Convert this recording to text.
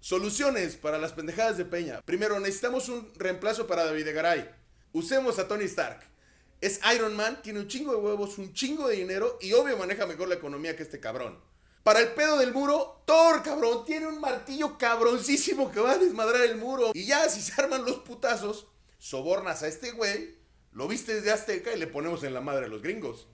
Soluciones para las pendejadas de Peña. Primero, necesitamos un reemplazo para David Garay. Usemos a Tony Stark. Es Iron Man, tiene un chingo de huevos, un chingo de dinero y obvio maneja mejor la economía que este cabrón. Para el pedo del muro, Thor, cabrón, tiene un martillo cabroncísimo que va a desmadrar el muro. Y ya, si se arman los putazos, sobornas a este güey, lo viste desde Azteca y le ponemos en la madre a los gringos.